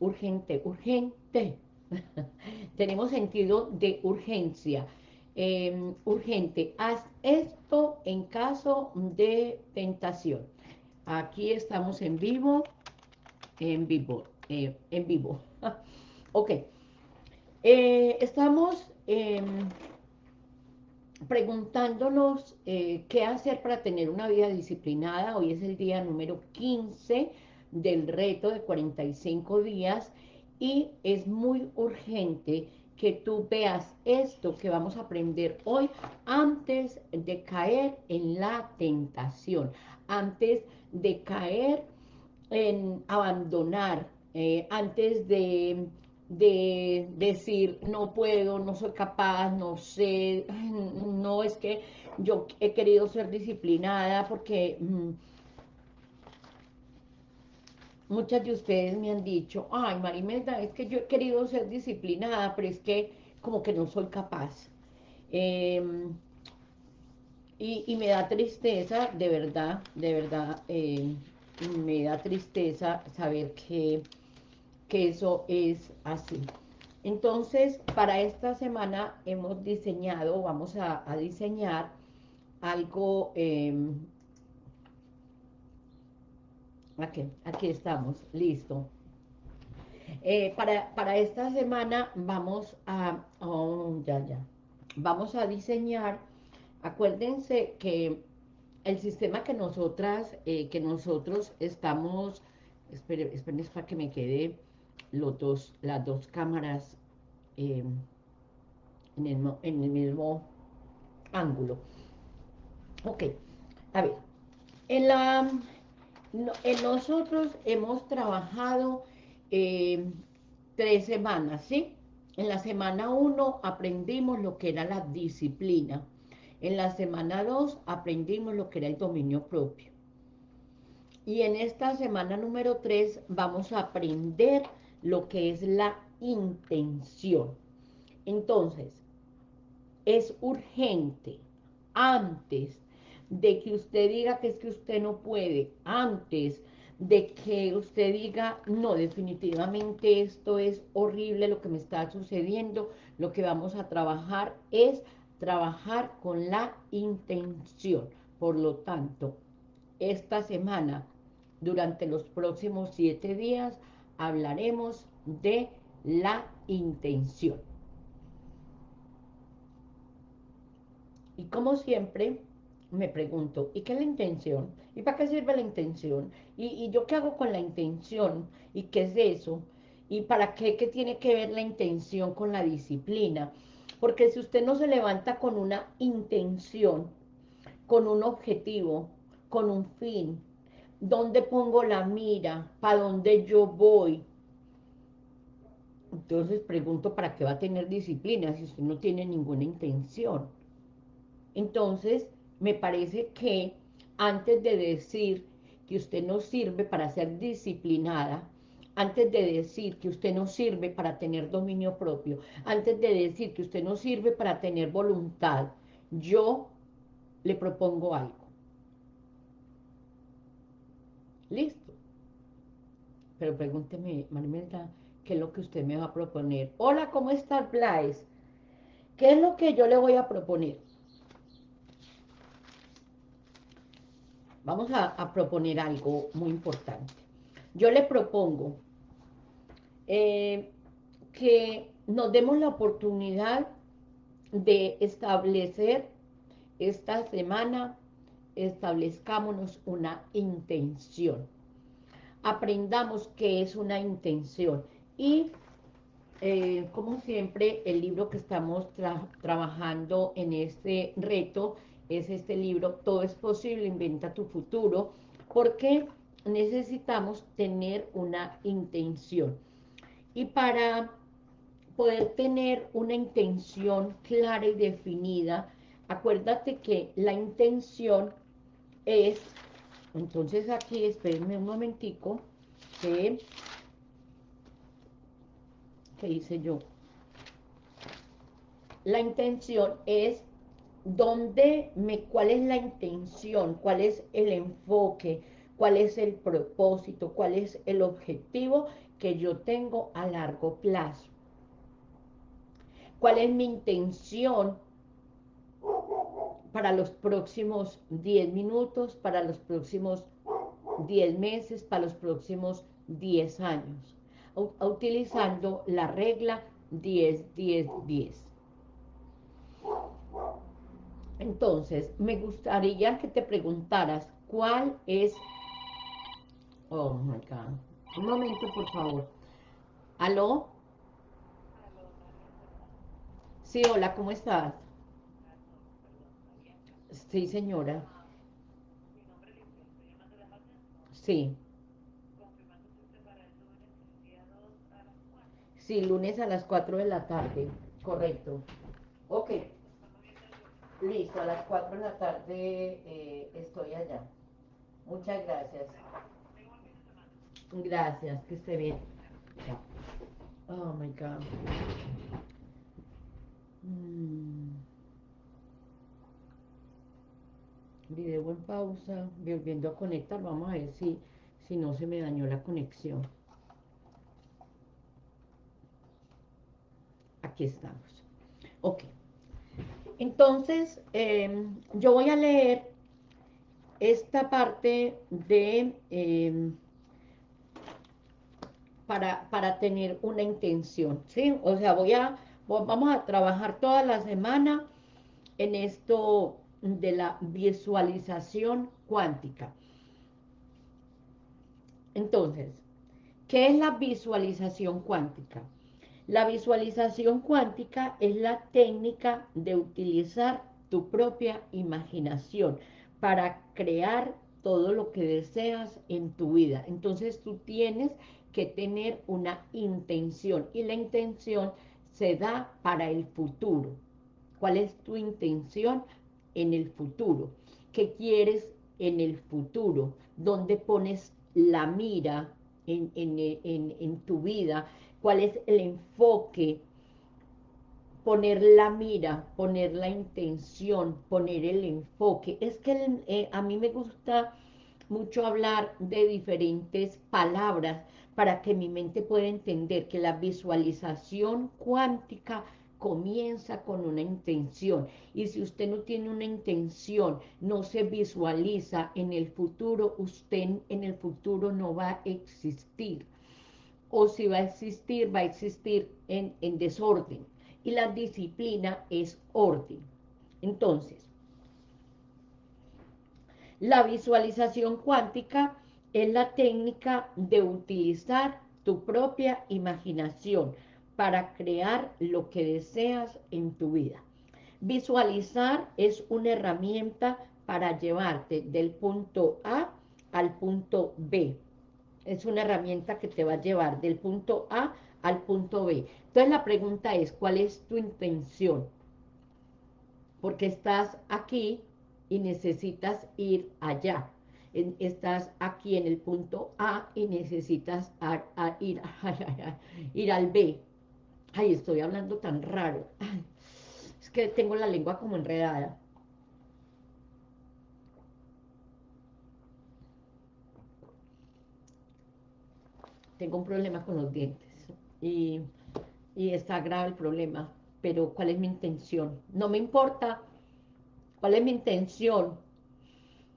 urgente, urgente. Tenemos sentido de urgencia. Em, urgente, haz esto en caso de tentación. Aquí estamos en vivo, en vivo, eh, en vivo. ok. Eh, estamos em, preguntándonos eh, qué hacer para tener una vida disciplinada. Hoy es el día número 15 del reto de 45 días y es muy urgente que tú veas esto que vamos a aprender hoy antes de caer en la tentación, antes de caer en abandonar, eh, antes de de decir, no puedo, no soy capaz, no sé, no es que yo he querido ser disciplinada porque mm, muchas de ustedes me han dicho, ay Marimenda, es que yo he querido ser disciplinada, pero es que como que no soy capaz. Em, y, me da tristeza, de verdad, de verdad, eh, me da tristeza saber que que eso es así. Entonces, para esta semana hemos diseñado, vamos a, diseñar algo, em, aquí, aquí estamos, listo. Eh, para, para, esta semana vamos a, oh, ya, ya, vamos a diseñar, acuérdense que el sistema que nosotras, eh, que nosotros estamos, esperen, esperen para que me quede los dos, las dos cámaras eh, en, el, en, el, mismo ángulo. Ok, a ver, en, la, en nosotros hemos trabajado eh, tres semanas, ¿sí? En la semana 1 aprendimos lo que era la disciplina. En la semana 2 aprendimos lo que era el dominio propio. Y en esta semana número 3 vamos a aprender lo que es la intención. Entonces, es urgente, antes de que usted diga que es que usted no puede, antes de que usted diga, no, definitivamente esto es horrible lo que me está sucediendo, lo que vamos a trabajar es trabajar con la intención. Por lo tanto, esta semana, durante los próximos siete días, hablaremos de la intención. Y como siempre, me pregunto, ¿y qué es la intención? ¿Y para qué sirve la intención? ¿Y, yo qué hago con la intención? ¿Y qué es eso? ¿Y para qué, qué tiene que ver la intención con la disciplina? Porque si usted no se levanta con una intención, con un objetivo, con un fin, ¿Dónde pongo la mira? ¿Para dónde yo voy? Entonces pregunto, ¿para qué va a tener disciplina si usted no tiene ninguna intención? Entonces, me parece que antes de decir que usted no sirve para ser disciplinada, antes de decir que usted no sirve para tener dominio propio, antes de decir que usted no sirve para tener voluntad, yo le propongo algo. Listo. Pero pregúnteme, Marimelda, ¿qué es lo que usted me va a proponer? Hola, ¿cómo estás, Blaise? ¿Qué es lo que yo le voy a proponer? Vamos a, proponer algo muy importante. Yo le propongo eh, que nos demos la oportunidad de establecer esta semana establezcámonos una intención. Aprendamos qué es una intención. Y, eh, como siempre, el libro que estamos trabajando en este reto es este libro, Todo es posible, inventa tu futuro, porque necesitamos tener una intención. Y para poder tener una intención clara y definida, acuérdate que la intención es, entonces aquí, espérenme un momentico, que, ¿qué hice yo? La intención es donde me, cuál es la intención, cuál es el enfoque, cuál es el propósito, cuál es el objetivo que yo tengo a largo plazo. ¿Cuál es mi intención para los próximos 10 minutos, para los próximos 10 meses, para los próximos 10 años? Utilizando la regla 10, 10, 10. Entonces, me gustaría que te preguntaras cuál es... Oh, my God. Un momento, por favor. ¿Aló? Sí, hola, ¿cómo estás? Sí, señora. Sí. Sí, lunes a las 4 de la tarde, correcto. Ok. Listo, a las 4 de la tarde eh, estoy allá. Muchas gracias. Gracias, que esté bien. Oh my God. Mm. Video en pausa, volviendo a conectar. Vamos a ver si, si no se me dañó la conexión. Aquí estamos. Ok. Entonces, em, yo voy a leer esta parte de... Em, para, para, tener una intención, ¿sí? O sea, voy a, vamos a trabajar toda la semana en esto de la visualización cuántica. Entonces, ¿qué es la visualización cuántica? La visualización cuántica es la técnica de utilizar tu propia imaginación para crear todo lo que deseas en tu vida. Entonces tú tienes que tener una intención y la intención se da para el futuro. ¿Cuál es tu intención en el futuro? ¿Qué quieres en el futuro? ¿Dónde pones la mira en, en tu vida? Cuál es el enfoque, poner la mira, poner la intención, poner el enfoque. Es que eh, a mí me gusta mucho hablar de diferentes palabras para que mi mente pueda entender que la visualización cuántica comienza con una intención. Y si usted no tiene una intención, no se visualiza en el futuro, usted en el futuro no va a existir o si va a existir, va a existir en, en desorden. Y la disciplina es orden. Entonces, la visualización cuántica es la técnica de utilizar tu propia imaginación para crear lo que deseas en tu vida. Visualizar es una herramienta para llevarte del punto A al punto B es una herramienta que te va a llevar del punto A al punto B. Entonces la pregunta es, ¿cuál es tu intención? Porque estás aquí y necesitas ir allá. estás aquí en el punto A y necesitas ir, al B. Ay, estoy hablando tan raro. es que tengo la lengua como enredada. Tengo un problema con los dientes y, está grave el problema, pero ¿cuál es mi intención? No me importa cuál es mi intención.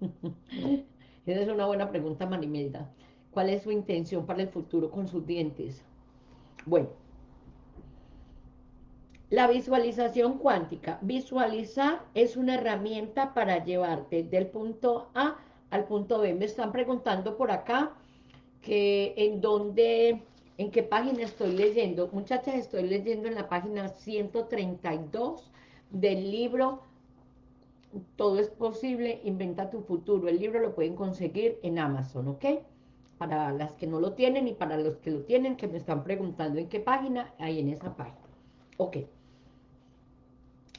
Esa es una buena pregunta, Marimelda. ¿Cuál es su intención para el futuro con sus dientes? Bueno, la visualización cuántica. Visualizar es una herramienta para llevarte del punto A al punto B. Me están preguntando por acá que en donde, en qué página estoy leyendo. Muchachas, estoy leyendo en la página 132 del libro Todo es posible, inventa tu futuro. El libro lo pueden conseguir en Amazon, ¿ok? Para las que no lo tienen y para los que lo tienen, que me están preguntando en qué página, ahí en esa página. Ok.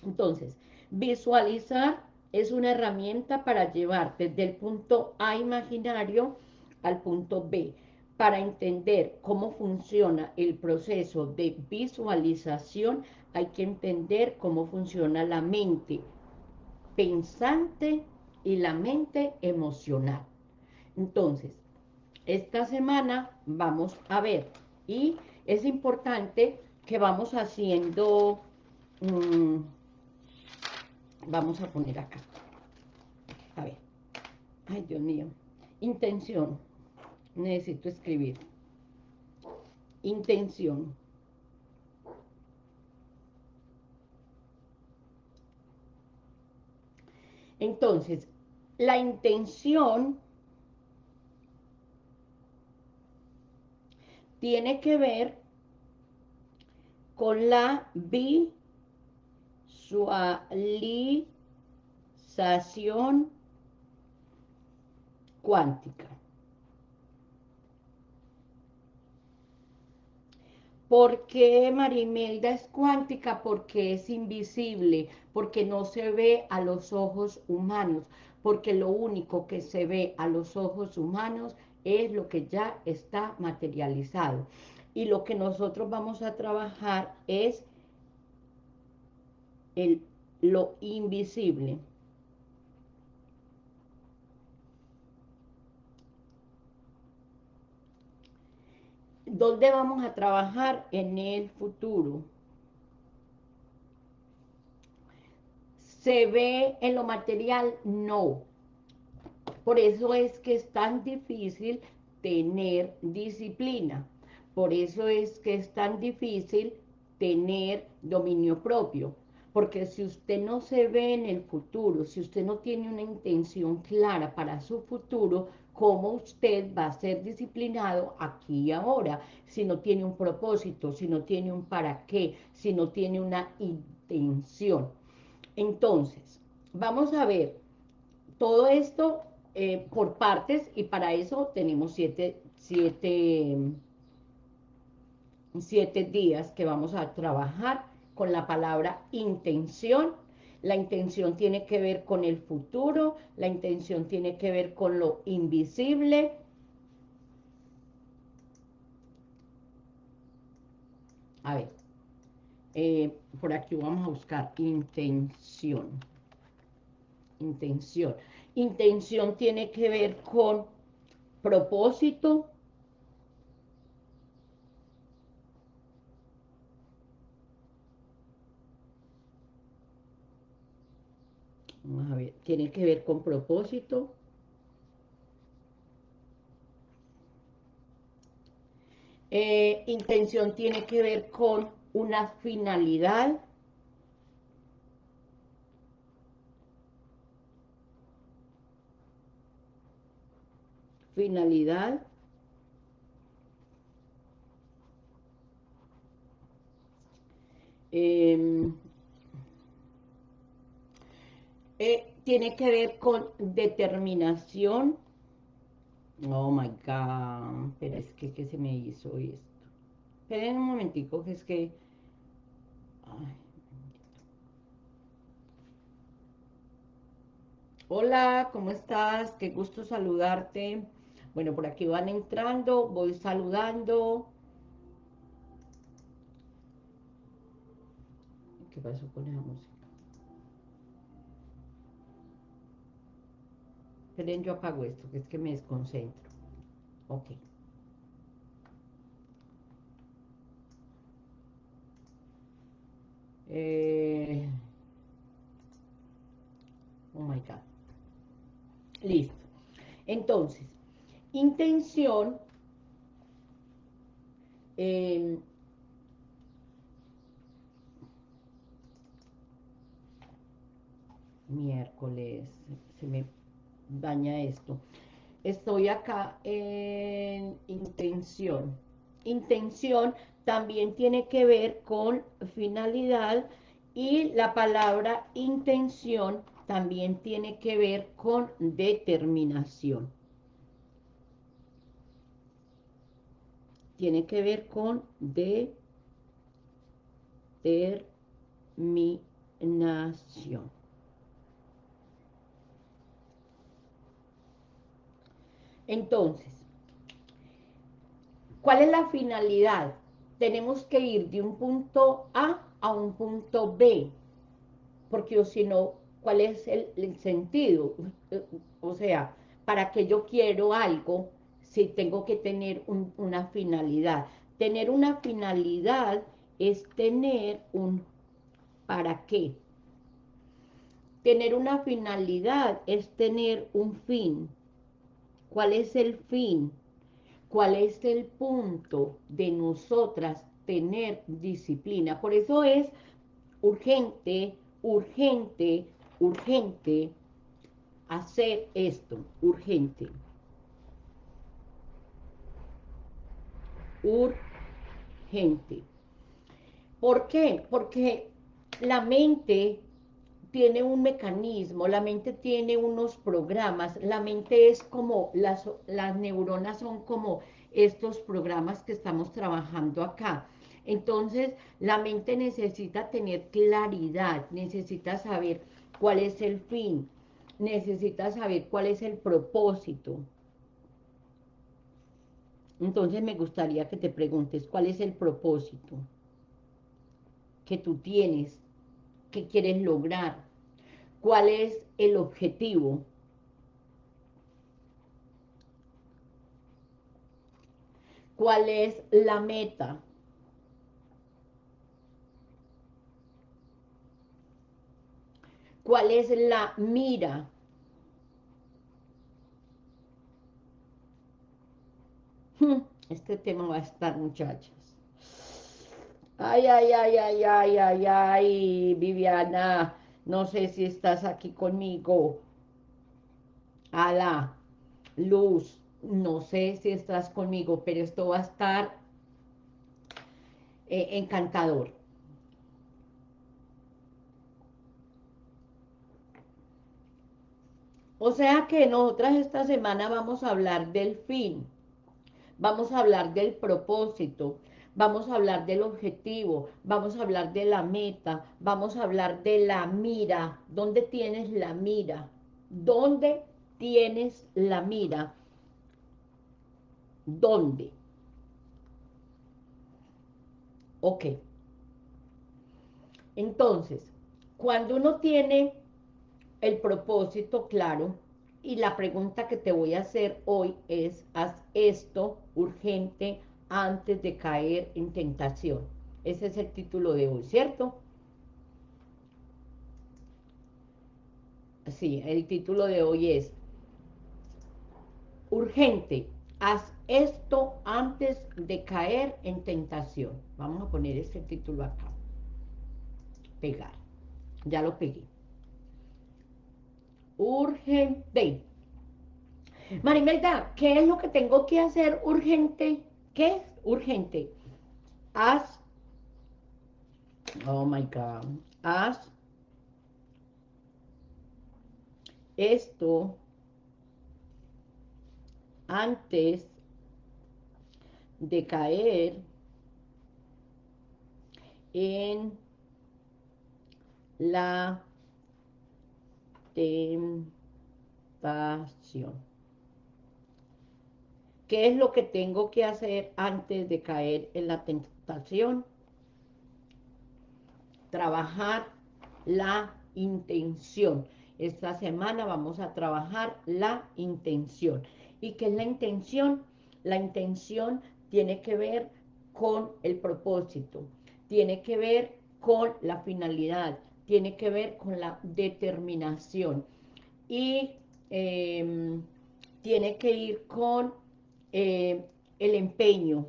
Entonces, visualizar es una herramienta para llevarte del punto A imaginario al punto B. Para entender cómo funciona el proceso de visualización, hay que entender cómo funciona la mente pensante y la mente emocional. Entonces, esta semana vamos a ver, y es importante que vamos haciendo, mm, vamos a poner acá, a ver, ay Dios mío, intención, necesito escribir, intención, entonces, la intención tiene que ver con la visualización cuántica. ¿Por qué Marimelda es cuántica? Porque es invisible, porque no se ve a los ojos humanos, porque lo único que se ve a los ojos humanos es lo que ya está materializado. Y lo que nosotros vamos a trabajar es el, lo invisible. ¿Dónde vamos a trabajar? En el futuro. ¿Se ve en lo material? No. Por eso es que es tan difícil tener disciplina. Por eso es que es tan difícil tener dominio propio. Porque si usted no se ve en el futuro, si usted no tiene una intención clara para su futuro, ¿cómo usted va a ser disciplinado aquí y ahora? Si no tiene un propósito, si no tiene un para qué, si no tiene una intención. Entonces, vamos a ver, todo esto eh, por partes y para eso tenemos siete, siete, siete días que vamos a trabajar con la palabra intención. La intención tiene que ver con el futuro, la intención tiene que ver con lo invisible. A ver, eh, por aquí vamos a buscar intención. Intención. Intención tiene que ver con propósito. Tiene que ver con propósito. Eh, intención tiene que ver con una finalidad. finalidad. Em, eh, tiene que ver con determinación. Oh my God, pero es que, ¿qué se me hizo esto? Esperen un momentico, que es que... Hola, ¿cómo estás? Qué gusto saludarte. Bueno, por aquí van entrando, voy saludando. ¿Qué pasó con esa música? Esperen, yo apago esto, que es que me desconcentro. Ok. Eh... Oh my God. Listo. Entonces, intención eh, miércoles se me daña esto. Estoy acá en intención. Intención también tiene que ver con finalidad y la palabra intención también tiene que ver con determinación. Tiene que ver con determinación. Entonces, ¿cuál es la finalidad? Tenemos que ir de un punto A a un punto B, porque si no, ¿cuál es el, sentido? O sea, para que yo quiero algo si tengo que tener una finalidad. Tener una finalidad es tener un para qué. Tener una finalidad es tener un fin. ¿Cuál es el fin? ¿Cuál es el punto de nosotras tener disciplina? Por eso es urgente, urgente, urgente hacer esto, urgente. Urgente. ¿Por qué? Porque la mente tiene un mecanismo, la mente tiene unos programas, la mente es como, las, las neuronas son como estos programas que estamos trabajando acá. Entonces, la mente necesita tener claridad, necesita saber cuál es el fin, necesita saber cuál es el propósito. Entonces me gustaría que te preguntes, ¿cuál es el propósito que tú tienes? ¿Qué quieres lograr? ¿Cuál es el objetivo? ¿Cuál es la meta? ¿Cuál es la mira? Hmm, este tema va a estar, muchachas. Ay, ay, ay, ay, ay, ay, ay, Viviana, no sé si estás aquí conmigo. Ala, Luz, no sé si estás conmigo, pero esto va a estar eh, encantador. O sea que nosotras esta semana vamos a hablar del fin, vamos a hablar del propósito, vamos a hablar del objetivo, vamos a hablar de la meta, vamos a hablar de la mira. ¿Dónde tienes la mira? ¿Dónde tienes la mira? ¿Dónde? Ok. Entonces, cuando uno tiene el propósito claro, y la pregunta que te voy a hacer hoy es, haz esto urgente antes de caer en tentación. Ese es el título de hoy, ¿cierto? Sí, el título de hoy es Urgente, haz esto antes de caer en tentación. Vamos a poner este título acá. Pegar. Ya lo pegué. Urgente. Marimelda, ¿qué es lo que tengo que hacer urgente? ¿Qué es urgente? Haz, oh my God, haz esto antes de caer en la tentación. ¿Qué es lo que tengo que hacer antes de caer en la tentación? Trabajar la intención. Esta semana vamos a trabajar la intención. ¿Y qué es la intención? La intención tiene que ver con el propósito, tiene que ver con la finalidad, tiene que ver con la determinación y em, tiene que ir con eh, el empeño.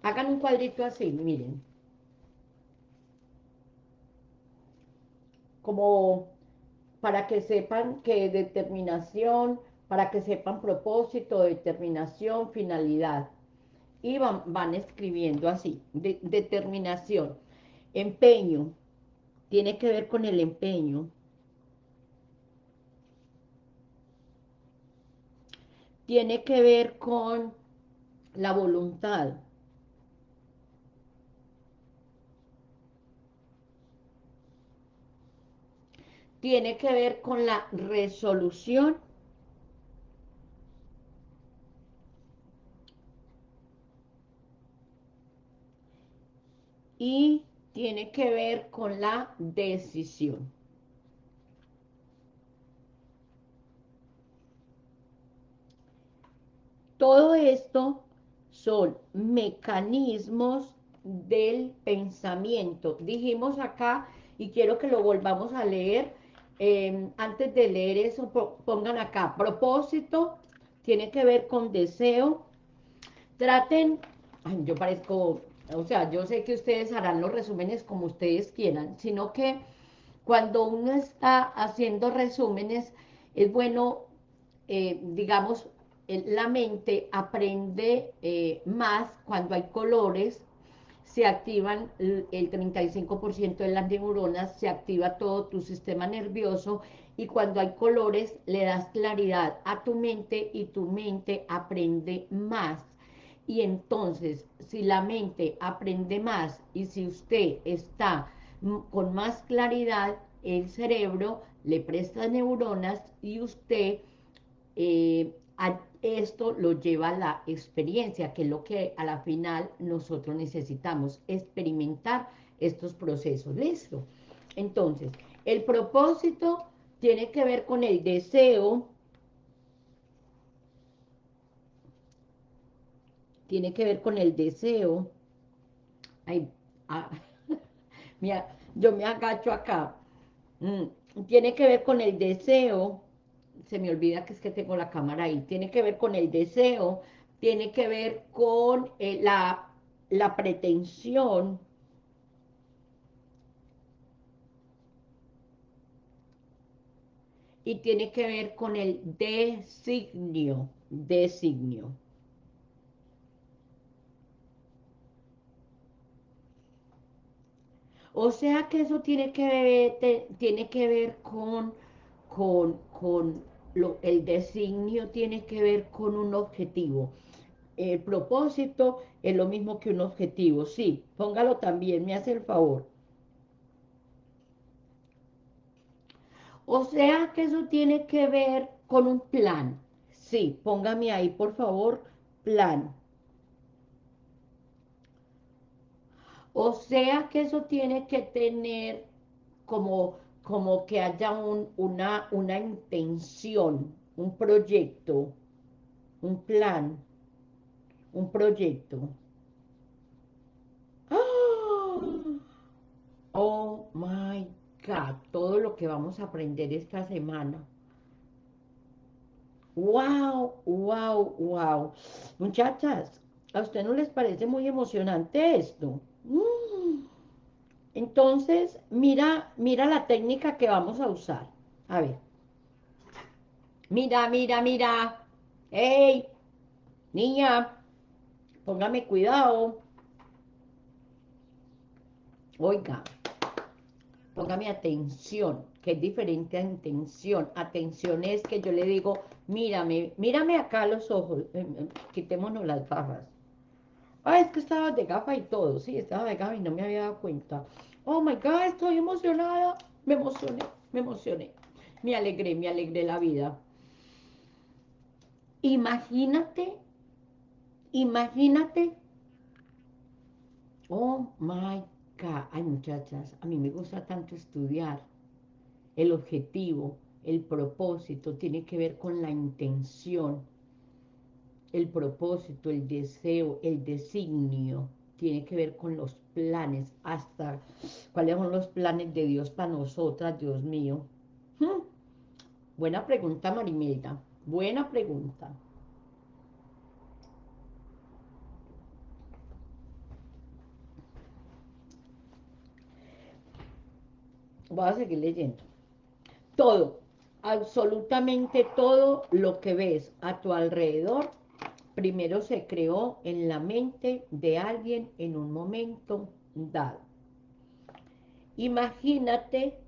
Hagan un cuadrito así, miren. Como para que sepan que determinación, para que sepan propósito, determinación, finalidad. Y van, van escribiendo así, determinación, empeño, tiene que ver con el empeño, tiene que ver con la voluntad. Tiene que ver con la resolución y tiene que ver con la decisión. Todo esto son mecanismos del pensamiento. Dijimos acá, y quiero que lo volvamos a leer, em, antes de leer eso, pongan acá, propósito, tiene que ver con deseo, traten, yo parezco, o sea, yo sé que ustedes harán los resúmenes como ustedes quieran, sino que cuando uno está haciendo resúmenes, es bueno, eh, digamos, la mente aprende eh, más cuando hay colores, se activan el 35% de las neuronas, se activa todo tu sistema nervioso y cuando hay colores le das claridad a tu mente y tu mente aprende más. Y entonces, si la mente aprende más y si usted está con más claridad, el cerebro le presta neuronas y usted eh, esto lo lleva a la experiencia, que es lo que a la final nosotros necesitamos, experimentar estos procesos. ¿Listo? Entonces, el propósito tiene que ver con el deseo, tiene que ver con el deseo, ah, yo me agacho acá, mm, tiene que ver con el deseo se me olvida que es que tengo la cámara ahí, tiene que ver con el deseo, tiene que ver con eh, la, la pretensión, y tiene que ver con el designio, designio. O sea que eso tiene que ver, tiene que ver con, con, con el designio tiene que ver con un objetivo. El propósito es lo mismo que un objetivo. Sí, póngalo también, me hace el favor. O sea que eso tiene que ver con un plan. Sí, póngame ahí, por favor, plan. O sea que eso tiene que tener como como que haya una, una intención, un proyecto, un plan, un proyecto. ¡Ah! Oh my God, todo lo que vamos a aprender esta semana. Wow, wow, wow. Muchachas, ¿a usted no les parece muy emocionante esto? Mm. Entonces, mira, mira la técnica que vamos a usar. A ver. Mira, mira, mira. ¡Ey! Niña, póngame cuidado. Oiga, póngame atención, que es diferente a intención. Atención es que yo le digo, mírame, mírame acá los ojos, eh, eh, quitémonos las gafas. Ah, es que estaba de gafa y todo. Sí, estaba de gafa y no me había dado cuenta. Oh my God, estoy emocionada. Me emocioné, me emocioné. Me alegré, me alegré la vida. Imagínate, imagínate. Oh my God. Ay, muchachas, a mí me gusta tanto estudiar. El objetivo, el propósito, tiene que ver con la intención el propósito, el deseo, el designio, tiene que ver con los planes, hasta cuáles son los planes de Dios para nosotras, Dios mío. Hmm. Buena pregunta, Marimelda, buena pregunta. Voy a seguir leyendo. Todo, absolutamente todo lo que ves a tu alrededor primero se creó en la mente de alguien en un momento dado. Imagínate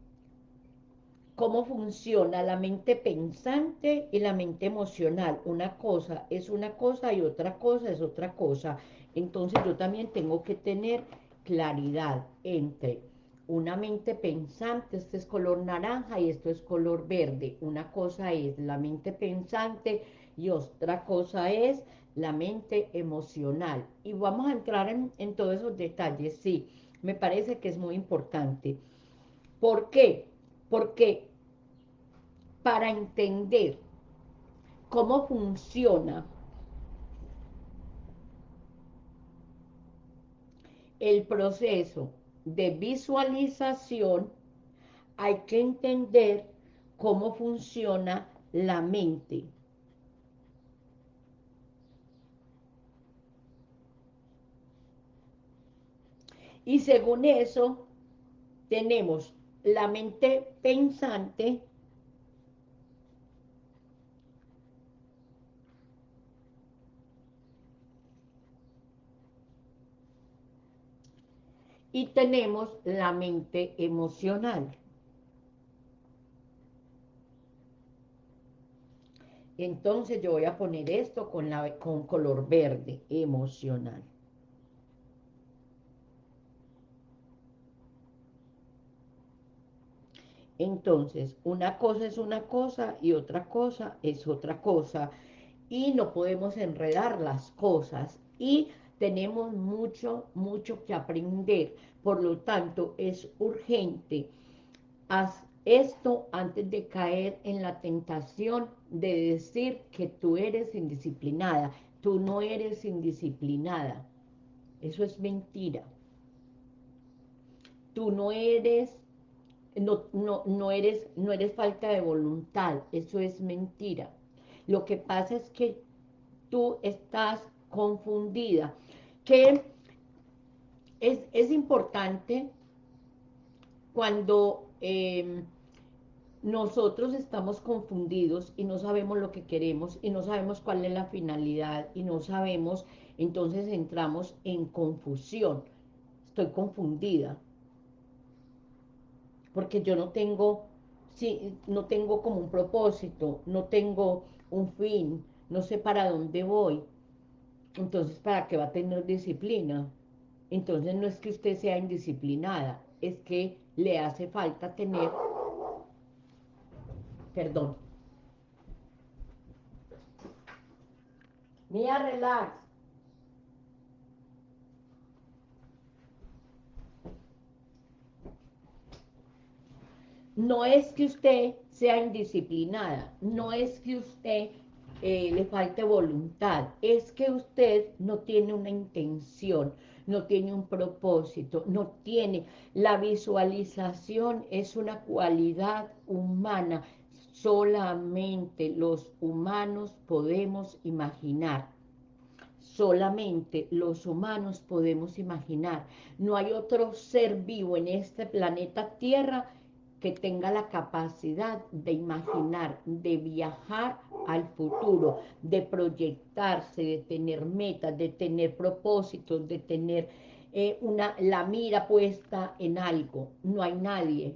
cómo funciona la mente pensante y la mente emocional. Una cosa es una cosa y otra cosa es otra cosa. Entonces yo también tengo que tener claridad entre una mente pensante, este es color naranja y esto es color verde. Una cosa es la mente pensante y otra cosa es la mente emocional. Y vamos a entrar en, todos esos detalles, sí, me parece que es muy importante. ¿Por qué? Porque para entender cómo funciona el proceso de visualización, hay que entender cómo funciona la mente. Y según eso, tenemos la mente pensante, y tenemos la mente emocional. Entonces yo voy a poner esto con, la, con color verde, emocional. Entonces, una cosa es una cosa y otra cosa es otra cosa. Y no podemos enredar las cosas. Y tenemos mucho, mucho que aprender. Por lo tanto, es urgente. Haz esto antes de caer en la tentación de decir que tú eres indisciplinada. Tú no eres indisciplinada. Eso es mentira. Tú no eres no, no, no, eres, no eres falta de voluntad, eso es mentira. Lo que pasa es que tú estás confundida, que es, es importante cuando em, nosotros estamos confundidos y no sabemos lo que queremos y no sabemos cuál es la finalidad y no sabemos, entonces entramos en confusión. Estoy confundida, porque yo no tengo, sí, no tengo como un propósito, no tengo un fin, no sé para dónde voy. Entonces, ¿para qué va a tener disciplina? Entonces no es que usted sea indisciplinada, es que le hace falta tener, perdón, Mía, relax. No es que usted sea indisciplinada, no es que usted eh, le falte voluntad, es que usted no tiene una intención, no tiene un propósito, no tiene, la visualización es una cualidad humana, solamente los humanos podemos imaginar, solamente los humanos podemos imaginar, no hay otro ser vivo en este planeta Tierra que tenga la capacidad de imaginar, de viajar al futuro, de proyectarse, de tener metas, de tener propósitos, de tener eh, una, la mira puesta en algo. No hay nadie.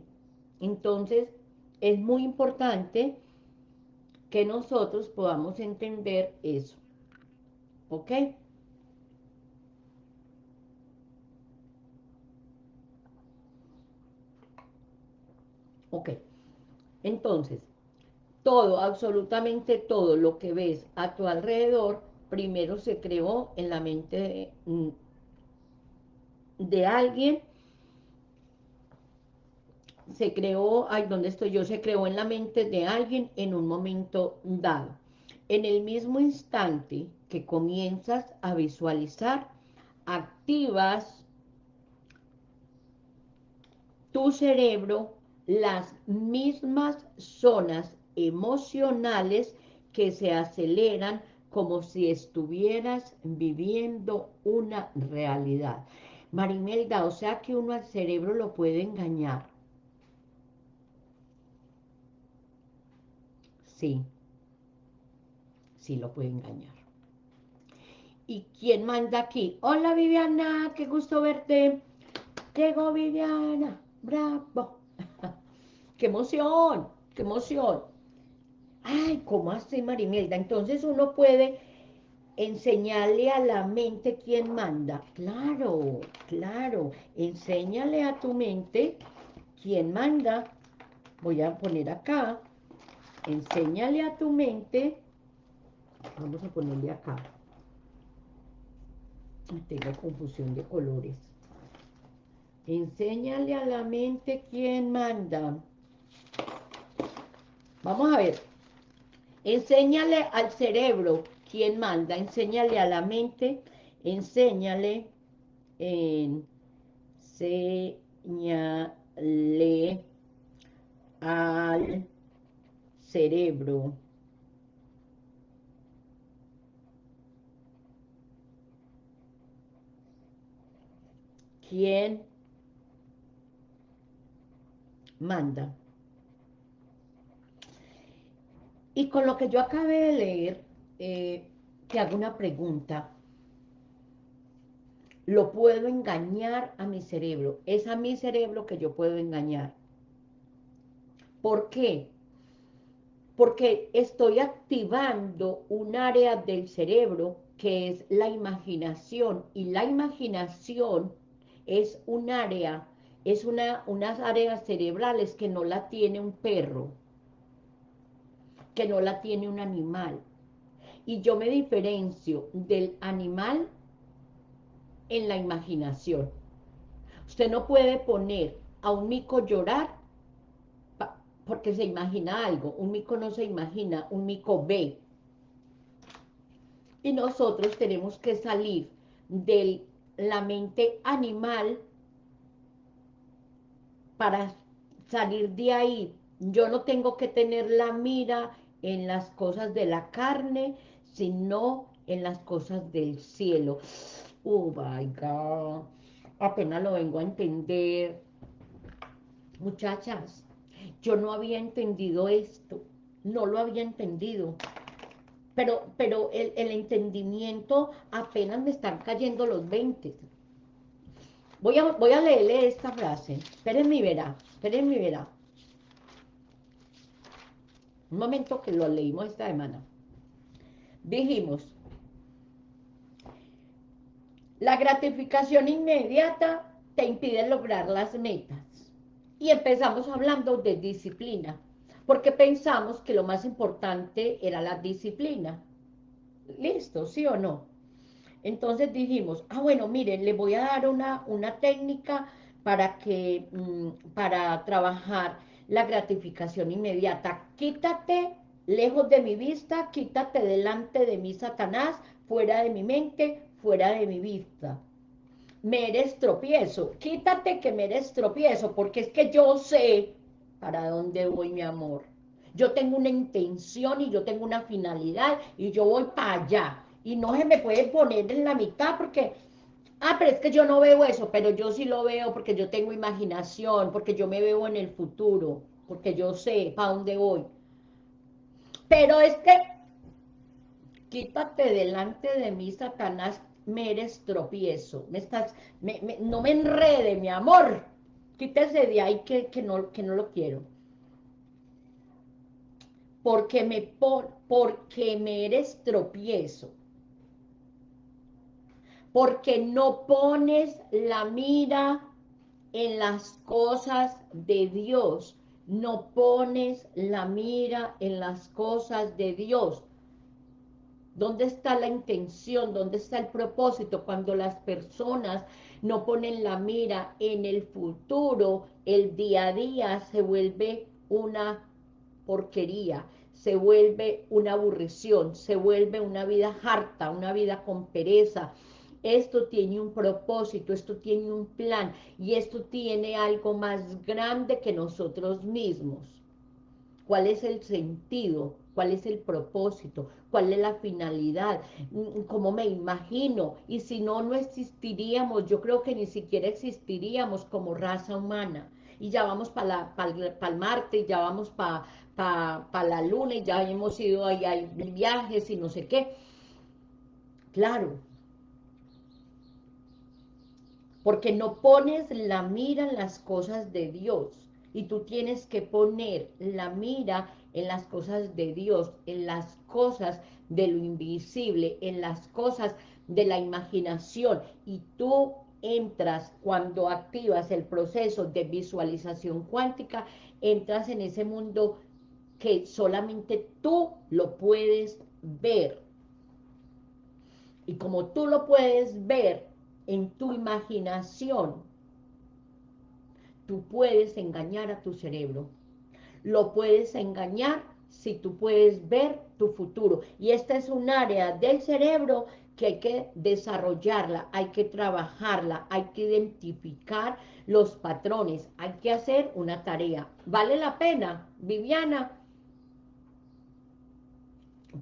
Entonces, es muy importante que nosotros podamos entender eso. ¿Ok? Ok, entonces, todo, absolutamente todo lo que ves a tu alrededor, primero se creó en la mente de, de alguien, se creó, ay, ¿dónde estoy yo? Se creó en la mente de alguien en un momento dado. En el mismo instante que comienzas a visualizar, activas tu cerebro las mismas zonas emocionales que se aceleran como si estuvieras viviendo una realidad. Marimelda, o sea que uno al cerebro lo puede engañar. Sí, sí lo puede engañar. ¿Y quién manda aquí? Hola Viviana, qué gusto verte. Llegó Viviana, bravo. ¡Qué emoción! ¡Qué emoción! Ay, ¿cómo así, Marimelda? Entonces uno puede enseñarle a la mente quién manda. Claro, claro. Enséñale a tu mente quién manda. Voy a poner acá. Enséñale a tu mente. Vamos a ponerle acá. Tengo confusión de colores. Enséñale a la mente quién manda. Vamos a ver. Enséñale al cerebro quién manda. Enséñale a la mente. Enséñale enseñale al cerebro quién manda. Y con lo que yo acabé de leer, eh, te hago una pregunta. ¿Lo puedo engañar a mi cerebro? Es a mi cerebro que yo puedo engañar. ¿Por qué? Porque estoy activando un área del cerebro que es la imaginación. Y la imaginación es un área, es una, unas áreas cerebrales que no la tiene un perro, que no la tiene un animal. Y yo me diferencio del animal en la imaginación. Usted no puede poner a un mico llorar porque se imagina algo. Un mico no se imagina, un mico ve. Y nosotros tenemos que salir de la mente animal para salir de ahí. Yo no tengo que tener la mira en las cosas de la carne, sino en las cosas del cielo. Oh my God. Apenas lo vengo a entender. Muchachas, yo no había entendido esto. No lo había entendido. Pero, pero el, el entendimiento apenas me están cayendo los 20. Voy a, voy a leerle esta frase. Espérenme y verá. Espérenme y verá. Un momento que lo leímos esta semana. Dijimos, la gratificación inmediata te impide lograr las metas. Y empezamos hablando de disciplina, porque pensamos que lo más importante era la disciplina. ¿Listo? ¿Sí o no? Entonces dijimos, ah, bueno, miren, le voy a dar una, una técnica para, que, mm, para trabajar la gratificación inmediata. Quítate lejos de mi vista, quítate delante de mí, Satanás, fuera de mi mente, fuera de mi vista. Me eres tropiezo, quítate que me eres tropiezo, porque es que yo sé para dónde voy, mi amor. Yo tengo una intención y yo tengo una finalidad y yo voy para allá y no se me puede poner en la mitad porque, ah, pero es que yo no veo eso, pero yo sí lo veo porque yo tengo imaginación, porque yo me veo en el futuro, porque yo sé para dónde voy. Pero es que, quítate delante de mí, Satanás, me eres tropiezo, me estás, no me enrede, mi amor, quítese de ahí que, que, no, que no lo quiero. Porque me, por, porque me eres tropiezo porque no pones la mira en las cosas de Dios, no pones la mira en las cosas de Dios. ¿Dónde está la intención? ¿Dónde está el propósito? Cuando las personas no ponen la mira en el futuro, el día a día se vuelve una porquería, se vuelve una aburrición, se vuelve una vida harta, una vida con pereza, esto tiene un propósito, esto tiene un plan y esto tiene algo más grande que nosotros mismos. ¿Cuál es el sentido? ¿Cuál es el propósito? ¿Cuál es la finalidad? ¿Cómo me imagino? Y si no, no existiríamos, yo creo que ni siquiera existiríamos como raza humana. Y ya vamos para el Marte, y ya vamos para pa, la Luna, y ya hemos ido ahí, hay viajes y no sé qué. Claro, porque no pones la mira en las cosas de Dios, y tú tienes que poner la mira en las cosas de Dios, en las cosas de lo invisible, en las cosas de la imaginación, y tú entras, cuando activas el proceso de visualización cuántica, entras en ese mundo que solamente tú lo puedes ver. Y como tú lo puedes ver, en tu imaginación, tú puedes engañar a tu cerebro. Lo puedes engañar si tú puedes ver tu futuro. Y esta es un área del cerebro que hay que desarrollarla, hay que trabajarla, hay que identificar los patrones, hay que hacer una tarea. ¿Vale la pena, Viviana?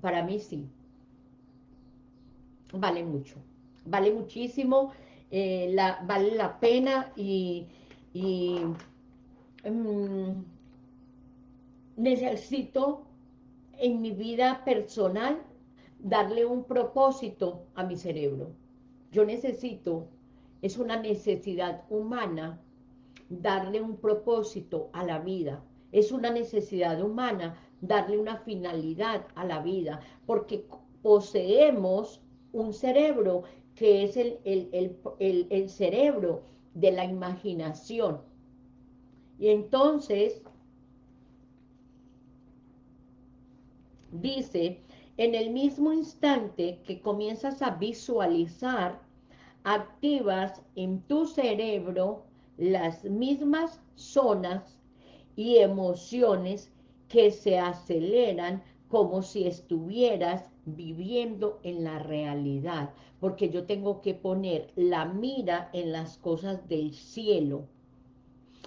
Para mí sí. Vale mucho. Vale muchísimo. Eh, la, vale la pena y, mm, necesito en mi vida personal darle un propósito a mi cerebro. Yo necesito, es una necesidad humana, darle un propósito a la vida. Es una necesidad humana darle una finalidad a la vida, porque poseemos un cerebro que es el, el, cerebro de la imaginación. Y entonces, dice, en el mismo instante que comienzas a visualizar, activas en tu cerebro las mismas zonas y emociones que se aceleran como si estuvieras viviendo en la realidad, porque yo tengo que poner la mira en las cosas del cielo.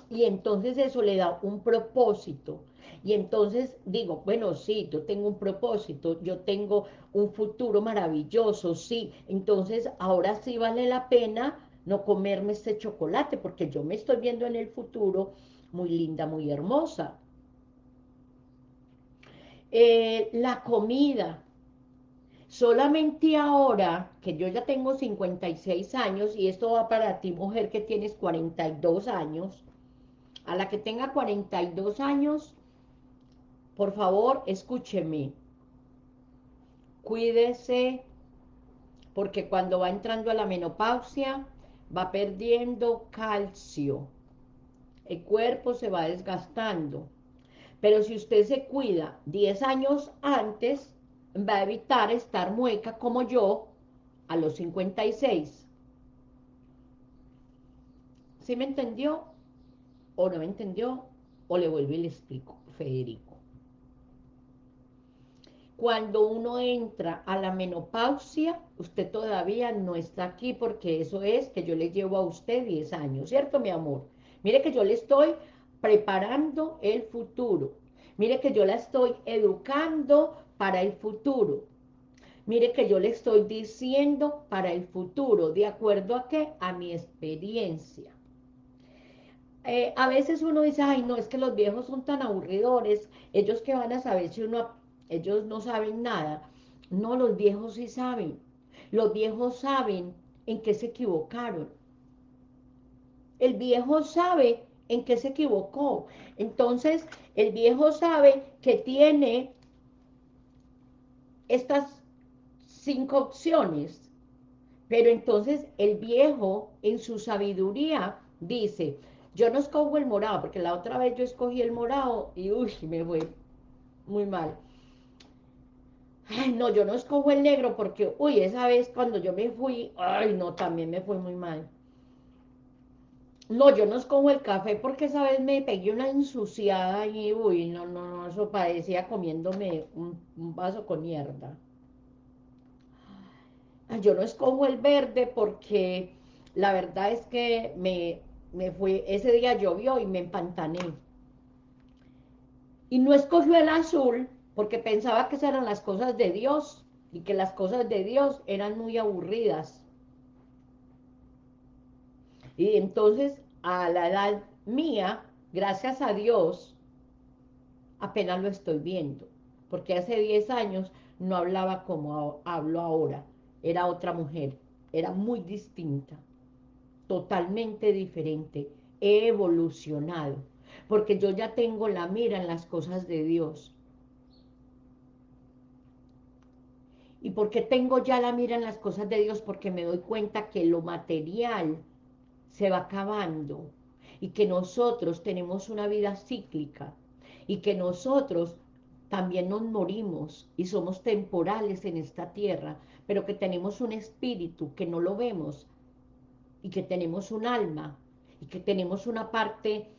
Y entonces eso le da un propósito. Y entonces digo, bueno, sí, yo tengo un propósito, yo tengo un futuro maravilloso, sí. Entonces ahora sí vale la pena no comerme este chocolate, porque yo me estoy viendo en el futuro muy linda, muy hermosa. Eh, la comida, Solamente ahora, que yo ya tengo 56 años, y esto va para ti, mujer, que tienes 42 años, a la que tenga 42 años, por favor, escúcheme. Cuídese, porque cuando va entrando a la menopausia, va perdiendo calcio. El cuerpo se va desgastando. Pero si usted se cuida 10 años antes, va a evitar estar mueca como yo a los 56. ¿Sí me entendió? ¿O no me entendió? ¿O le vuelvo y le explico, Federico? Cuando uno entra a la menopausia, usted todavía no está aquí porque eso es que yo le llevo a usted 10 años, ¿cierto, mi amor? Mire que yo le estoy preparando el futuro. Mire que yo la estoy educando para el futuro. Mire que yo le estoy diciendo para el futuro, ¿de acuerdo a qué? A mi experiencia. Eh, a veces uno dice, ay, no, es que los viejos son tan aburridores, ellos que van a saber si uno, ellos no saben nada. No, los viejos sí saben. Los viejos saben en qué se equivocaron. El viejo sabe en qué se equivocó. Entonces, el viejo sabe que tiene estas cinco opciones. Pero entonces el viejo, en su sabiduría, dice, yo no escojo el morado, porque la otra vez yo escogí el morado y uy, me fue muy mal. Ay, no, yo no escojo el negro porque, uy, esa vez cuando yo me fui, ay, no, también me fue muy mal. No, yo no escojo el café porque esa vez me pegué una ensuciada y, uy, no, no, no, eso parecía comiéndome un, vaso con mierda. Yo no escojo el verde porque la verdad es que me, me fue, ese día llovió y me empantané. Y no escogió el azul porque pensaba que esas eran las cosas de Dios y que las cosas de Dios eran muy aburridas. Y entonces, a la edad mía, gracias a Dios, apenas lo estoy viendo. Porque hace 10 años no hablaba como hablo ahora. Era otra mujer. Era muy distinta. Totalmente diferente. He evolucionado. Porque yo ya tengo la mira en las cosas de Dios. ¿Y porque tengo ya la mira en las cosas de Dios? Porque me doy cuenta que lo material se va acabando y que nosotros tenemos una vida cíclica y que nosotros también nos morimos y somos temporales en esta tierra, pero que tenemos un espíritu que no lo vemos y que tenemos un alma y que tenemos una parte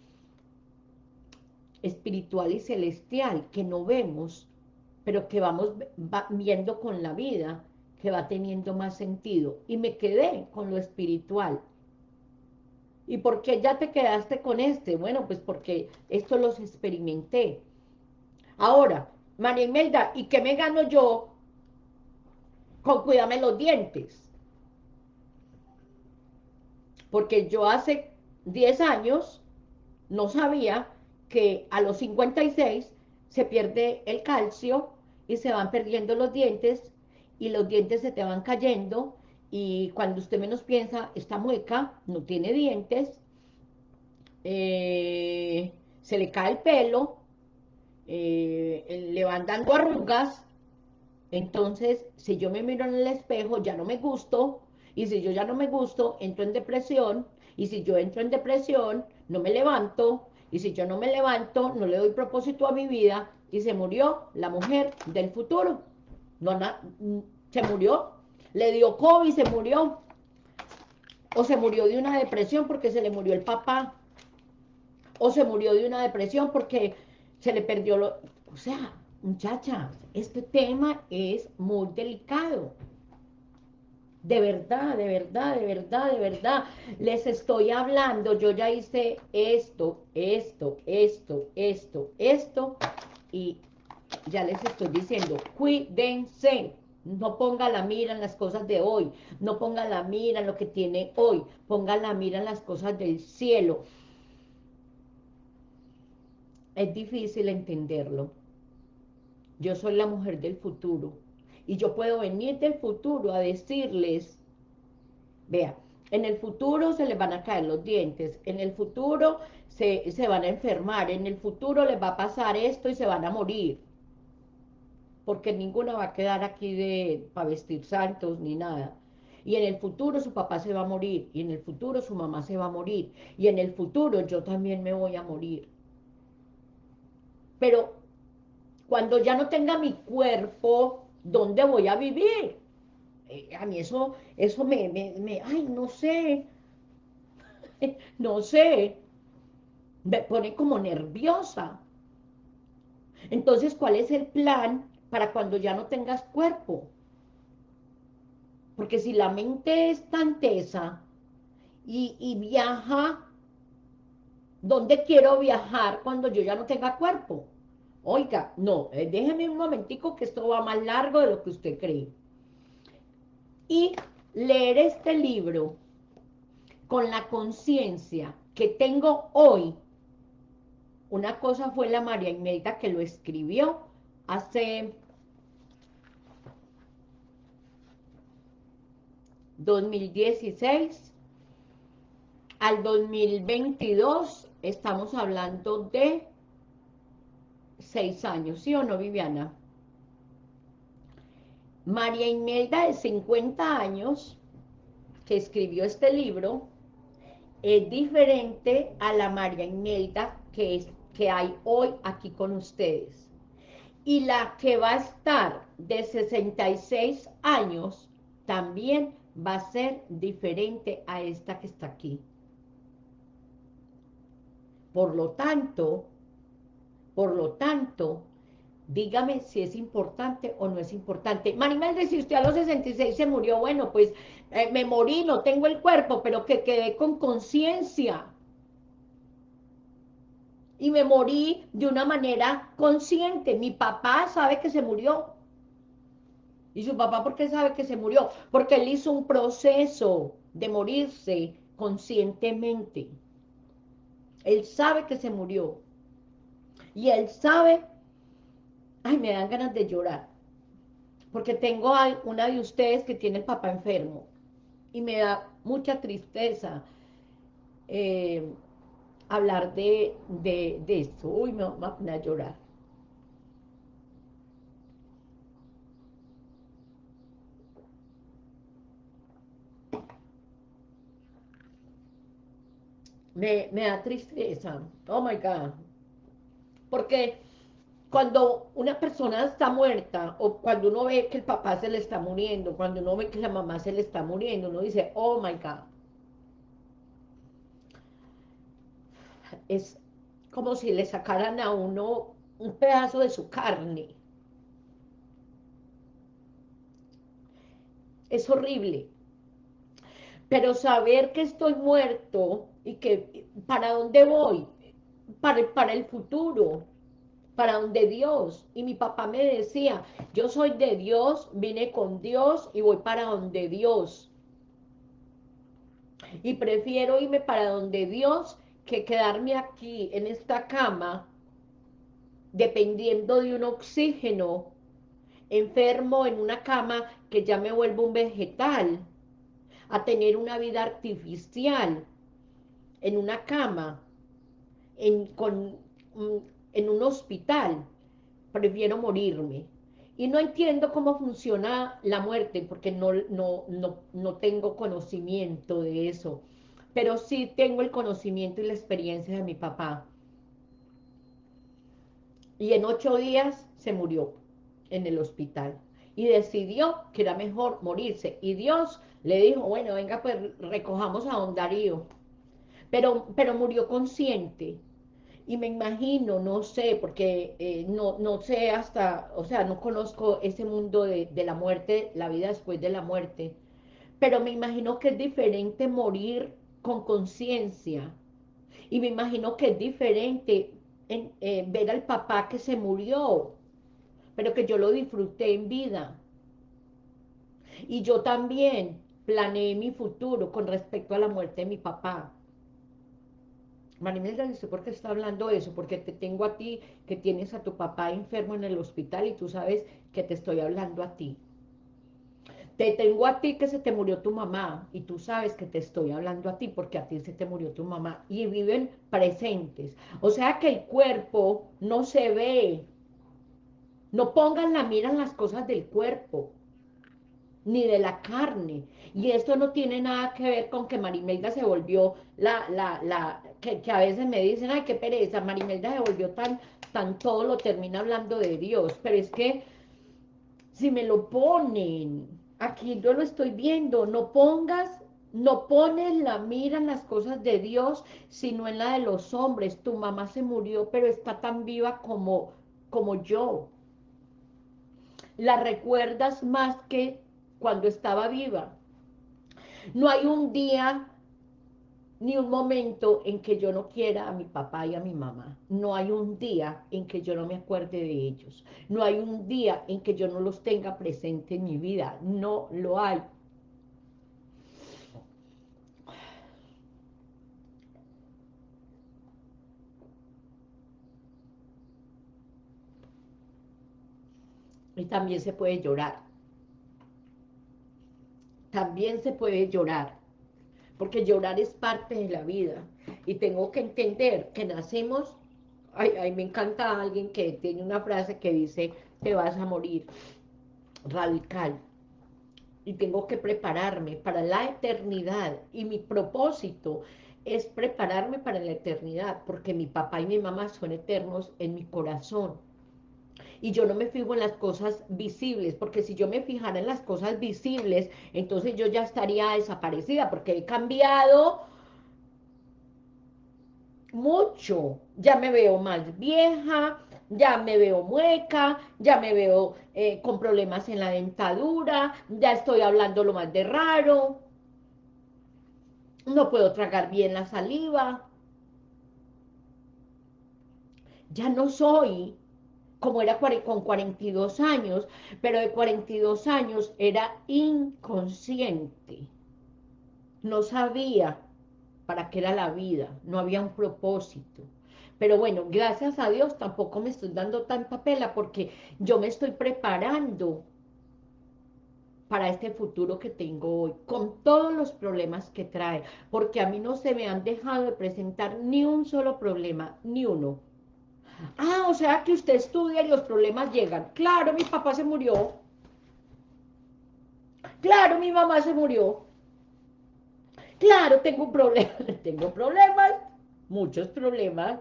espiritual y celestial que no vemos, pero que vamos viendo con la vida, que va teniendo más sentido. Y me quedé con lo espiritual. ¿Y por qué ya te quedaste con este? Bueno, pues porque esto los experimenté. Ahora, María Imelda, ¿y qué me gano yo con cuidarme los dientes? Porque yo hace 10 años no sabía que a los 56 se pierde el calcio y se van perdiendo los dientes y los dientes se te van cayendo y cuando usted menos piensa, está mueca, no tiene dientes, eh, se le cae el pelo, eh, le van dando arrugas, entonces si yo me miro en el espejo ya no me gusto, y si yo ya no me gusto, entro en depresión, y si yo entro en depresión, no me levanto, y si yo no me levanto, no le doy propósito a mi vida, y se murió la mujer del futuro. No, se murió le dio COVID y se murió. O se murió de una depresión porque se le murió el papá. O se murió de una depresión porque se le perdió lo... O sea, muchachas, este tema es muy delicado. De verdad, de verdad, de verdad, de verdad. Les estoy hablando, yo ya hice esto, esto, esto, esto, esto. Y ya les estoy diciendo, cuídense. No ponga la mira en las cosas de hoy, no ponga la mira en lo que tiene hoy, ponga la mira en las cosas del cielo. Es difícil entenderlo. Yo soy la mujer del futuro y yo puedo venir del futuro a decirles, vea, en el futuro se les van a caer los dientes, en el futuro se, se van a enfermar, en el futuro les va a pasar esto y se van a morir porque ninguna va a quedar aquí de para vestir santos ni nada. Y en el futuro su papá se va a morir, y en el futuro su mamá se va a morir, y en el futuro yo también me voy a morir. Pero cuando ya no tenga mi cuerpo, ¿dónde voy a vivir? Eh, a mí eso, eso me, me, me, ay, no sé, no sé, me pone como nerviosa. Entonces, ¿cuál es el plan para cuando ya no tengas cuerpo. Porque si la mente es tan tesa y, viaja, ¿dónde quiero viajar cuando yo ya no tenga cuerpo? Oiga, no, eh, déjeme un momentico que esto va más largo de lo que usted cree. Y leer este libro con la conciencia que tengo hoy, una cosa fue la María Imelda que lo escribió hace 2016 al 2022 estamos hablando de seis años, ¿sí o no, Viviana? María Imelda de 50 años, que escribió este libro, es diferente a la María Imelda que, que hay hoy aquí con ustedes. Y la que va a estar de 66 años también va a ser diferente a esta que está aquí. Por lo tanto, por lo tanto, dígame si es importante o no es importante. Marimelda, si usted a los 66 se murió, bueno, pues eh, me morí, no tengo el cuerpo, pero que quedé con conciencia. Y me morí de una manera consciente. Mi papá sabe que se murió. ¿Y su papá por qué sabe que se murió? Porque él hizo un proceso de morirse conscientemente. Él sabe que se murió. Y él sabe... Ay, me dan ganas de llorar. Porque tengo a una de ustedes que tiene el papá enfermo. Y me da mucha tristeza eh, hablar de, de, de esto. Uy, me va a llorar. Me, da tristeza. Oh my God. Porque cuando una persona está muerta, o cuando uno ve que el papá se le está muriendo, cuando uno ve que la mamá se le está muriendo, uno dice, oh my God. Es como si le sacaran a uno un pedazo de su carne. es horrible. Pero saber que estoy muerto y que para dónde voy, para, para el futuro, para donde Dios. Y mi papá me decía, yo soy de Dios, vine con Dios y voy para donde Dios. Y prefiero irme para donde Dios que quedarme aquí en esta cama dependiendo de un oxígeno, enfermo en una cama que ya me vuelvo un vegetal, a tener una vida artificial en una cama, en, con, mm, en un hospital, prefiero morirme. Y no entiendo cómo funciona la muerte, porque no, no, no, no tengo conocimiento de eso, pero sí tengo el conocimiento y la experiencia de mi papá. Y en ocho días se murió en el hospital. Y decidió que era mejor morirse. Y Dios le dijo, bueno, venga, pues recojamos a don Darío. Pero, pero murió consciente. Y me imagino, no sé, porque eh, no, no sé hasta, o sea, no conozco ese mundo de, de, la muerte, la vida después de la muerte, pero me imagino que es diferente morir con conciencia, y me imagino que es diferente en, eh, ver al papá que se murió, pero que yo lo disfruté en vida, y yo también planeé mi futuro con respecto a la muerte de mi papá, Marimelda dice, ¿por qué está hablando eso? Porque te tengo a ti, que tienes a tu papá enfermo en el hospital y tú sabes que te estoy hablando a ti. Te tengo a ti que se te murió tu mamá y tú sabes que te estoy hablando a ti porque a ti se te murió tu mamá y viven presentes. O sea que el cuerpo no se ve. No pongan la mira en las cosas del cuerpo ni de la carne. Y esto no tiene nada que ver con que Marimelda se volvió la, la, la, que, a veces me dicen, ay, qué pereza, Marimelda se volvió tan, tan todo lo termina hablando de Dios. Pero es que, si me lo ponen, aquí yo lo estoy viendo, no pongas, no pones la mira en las cosas de Dios, sino en la de los hombres. Tu mamá se murió, pero está tan viva como, como yo. La recuerdas más que cuando estaba viva. No hay un día ni un momento en que yo no quiera a mi papá y a mi mamá. No hay un día en que yo no me acuerde de ellos. No hay un día en que yo no los tenga presente en mi vida. No lo hay. Y también se puede llorar también se puede llorar, porque llorar es parte de la vida, y tengo que entender que nacemos, ay, me encanta alguien que tiene una frase que dice, te vas a morir, radical, y tengo que prepararme para la eternidad, y mi propósito es prepararme para la eternidad, porque mi papá y mi mamá son eternos en mi corazón, y yo no me fijo en las cosas visibles, porque si yo me fijara en las cosas visibles, entonces yo ya estaría desaparecida, porque he cambiado mucho, ya me veo más vieja, ya me veo mueca, ya me veo eh, con problemas en la dentadura, ya estoy hablando lo más de raro, no puedo tragar bien la saliva, ya no soy como era con 42 años, pero de 42 años era inconsciente. No sabía para qué era la vida, no había un propósito. Pero bueno, gracias a Dios tampoco me estoy dando tanta pela porque yo me estoy preparando para este futuro que tengo hoy, con todos los problemas que trae, porque a mí no se me han dejado de presentar ni un solo problema, ni uno Ah, o sea que usted estudia y los problemas llegan. Claro, mi papá se murió. Claro, mi mamá se murió. Claro, tengo un problema. tengo problemas, muchos problemas.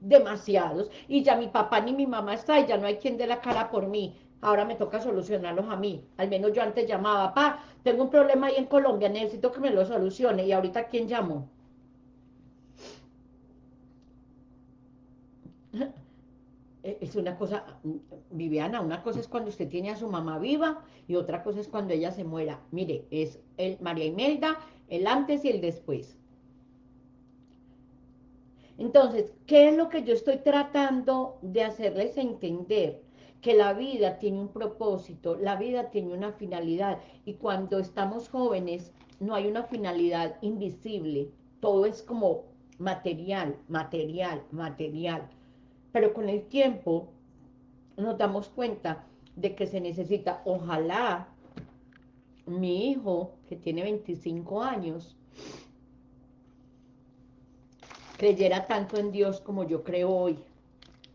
Demasiados. Y ya mi papá ni mi mamá está y ya no hay quien dé la cara por mí. Ahora me toca solucionarlos a mí. Al menos yo antes llamaba, papá, tengo un problema ahí en Colombia, necesito que me lo solucione. Y ahorita, ¿quién llamó? es una cosa, Viviana, una cosa es cuando usted tiene a su mamá viva y otra cosa es cuando ella se muera. Mire, es el María Imelda, el antes y el después. Entonces, ¿qué es lo que yo estoy tratando de hacerles entender? Que la vida tiene un propósito, la vida tiene una finalidad, y cuando estamos jóvenes no hay una finalidad invisible, todo es como material, material, material. Pero con el tiempo nos damos cuenta de que se necesita, ojalá mi hijo, que tiene 25 años, creyera tanto en Dios como yo creo hoy,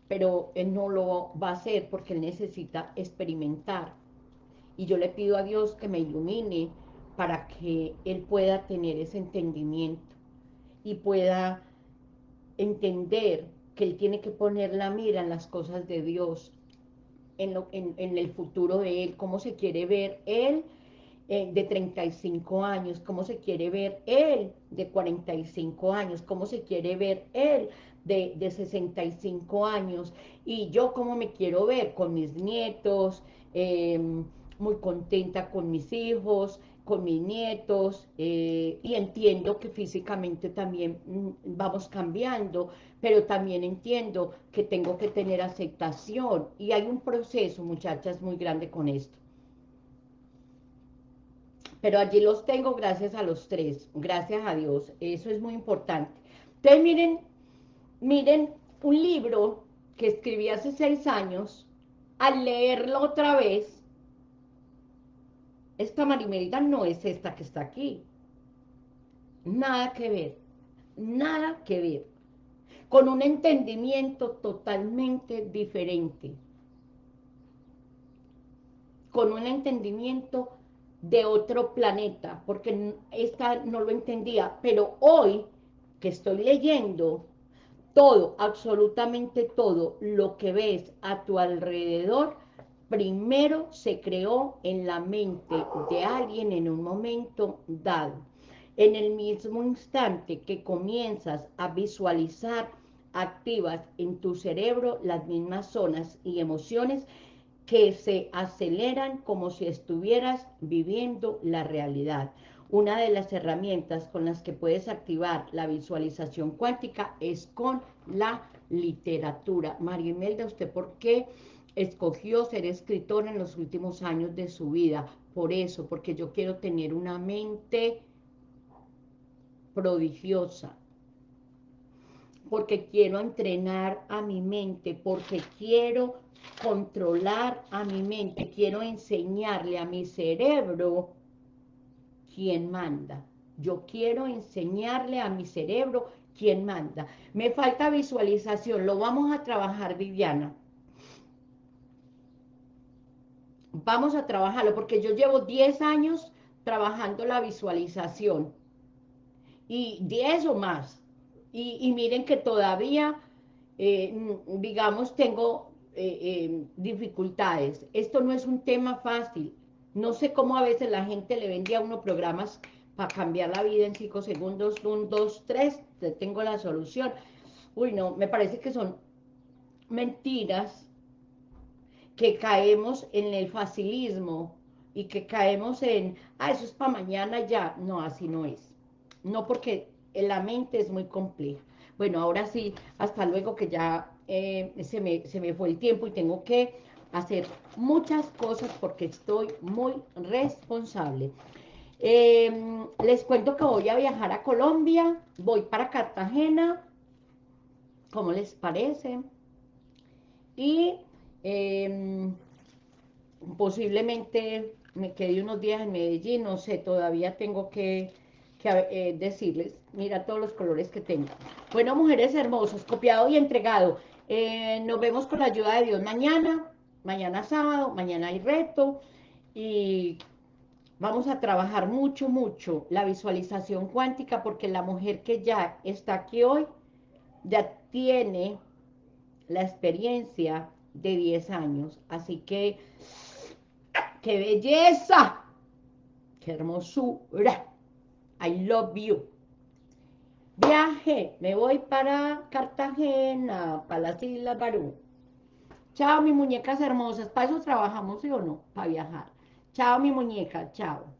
pero él no lo va a hacer porque él necesita experimentar. Y yo le pido a Dios que me ilumine para que él pueda tener ese entendimiento y pueda entender que él tiene que poner la mira en las cosas de Dios, en, lo, en, en el futuro de él, cómo se quiere ver él eh, de 35 años, cómo se quiere ver él de 45 años, cómo se quiere ver él de, de 65 años, y yo cómo me quiero ver con mis nietos, eh, muy contenta con mis hijos, con mis nietos eh, y entiendo que físicamente también mm, vamos cambiando, pero también entiendo que tengo que tener aceptación y hay un proceso, muchachas, muy grande con esto. Pero allí los tengo gracias a los tres, gracias a Dios, eso es muy importante. Entonces miren, miren un libro que escribí hace seis años, al leerlo otra vez, esta Marimelda no es esta que está aquí. Nada que ver, nada que ver. Con un entendimiento totalmente diferente. Con un entendimiento de otro planeta, porque esta no lo entendía, pero hoy que estoy leyendo todo, absolutamente todo lo que ves a tu alrededor, primero se creó en la mente de alguien en un momento dado. En el mismo instante que comienzas a visualizar, activas en tu cerebro las mismas zonas y emociones que se aceleran como si estuvieras viviendo la realidad. Una de las herramientas con las que puedes activar la visualización cuántica es con la literatura. María Imelda, ¿usted por qué escogió ser escritor en los últimos años de su vida. Por eso, porque yo quiero tener una mente prodigiosa. Porque quiero entrenar a mi mente, porque quiero controlar a mi mente, quiero enseñarle a mi cerebro quién manda. Yo quiero enseñarle a mi cerebro quién manda. Me falta visualización, lo vamos a trabajar, Viviana. Vamos a trabajarlo, porque yo llevo 10 años trabajando la visualización, y 10 o más, y, miren que todavía, eh, digamos, tengo eh, eh, dificultades. Esto no es un tema fácil, no sé cómo a veces la gente le vende a uno programas para cambiar la vida en 5 segundos, 1, 2, 3, tengo la solución. Uy, no, me parece que son mentiras que caemos en el facilismo y que caemos en, ah, eso es para mañana ya. No, así no es. No porque la mente es muy compleja. Bueno, ahora sí, hasta luego que ya eh, se, me, se me fue el tiempo y tengo que hacer muchas cosas porque estoy muy responsable. Em, les cuento que voy a viajar a Colombia, voy para Cartagena, ¿cómo les parece? Y Em, posiblemente me quedé unos días en Medellín, no sé, todavía tengo que, eh, decirles, mira todos los colores que tengo. Bueno, mujeres hermosas, copiado y entregado. Eh, nos vemos con la ayuda de Dios mañana, mañana sábado, mañana hay reto, y vamos a trabajar mucho, mucho la visualización cuántica, porque la mujer que ya está aquí hoy, ya tiene la experiencia de 10 años. Así que, ¡qué belleza! ¡Qué hermosura! I love you. Viaje, me voy para Cartagena, para las Islas Barú. Chao, mis muñecas hermosas. Para eso trabajamos, ¿sí o no? Para viajar. Chao, mi muñeca. Chao.